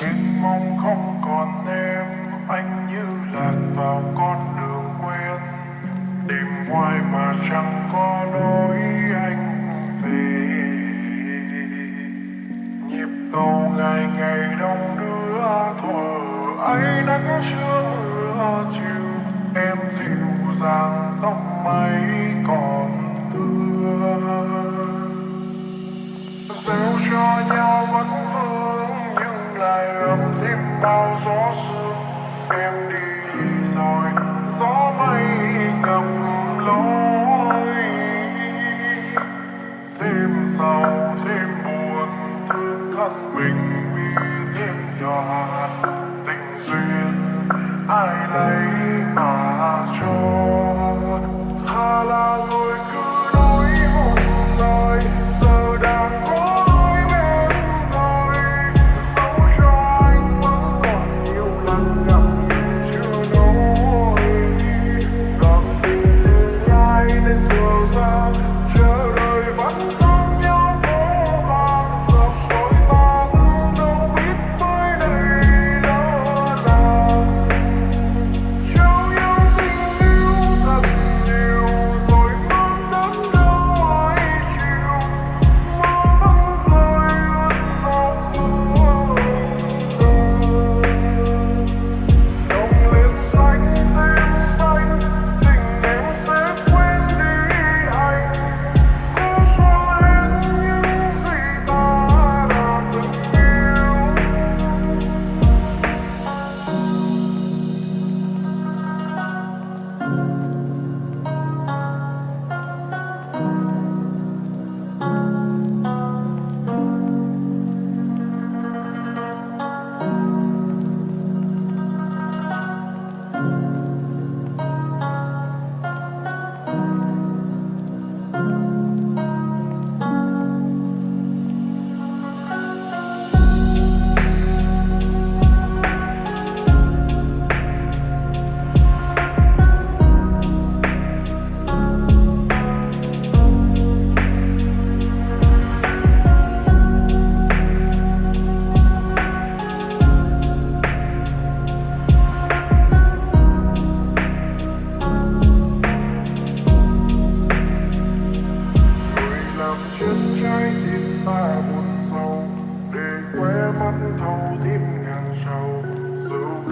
Xin mong không còn em, Anh như lạc vào con đường quen. Tìm hoài mà chẳng có lối anh về. Nhịp cầu ngày ngày đông đưa thờ ấy nắng chưa mưa chiều. Em dịu dàng tóc mây còn tươi. Gieo cho nhau vẫn lại ấm thêm bao gió sương. Em đi rồi, gió mây cầm lối. Thêm sầu, thêm buồn, thương thân mình vì thêm nhỏ tình duyên, ai lấy mà cho tha la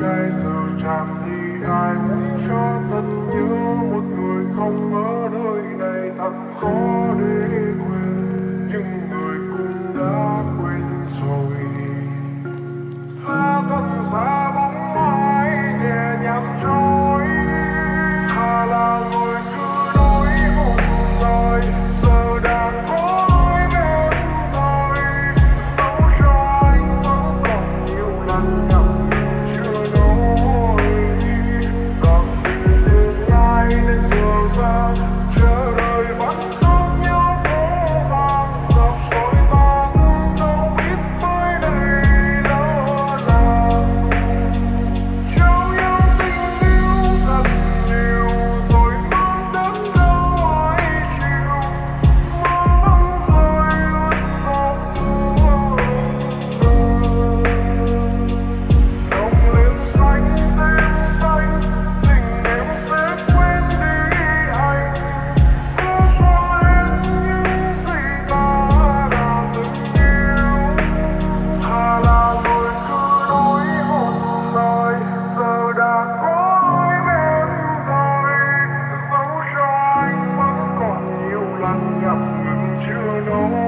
cái giờ chạm thì ai muốn cho tận nhớ một người không ở nơi này thật khó để quên. you know.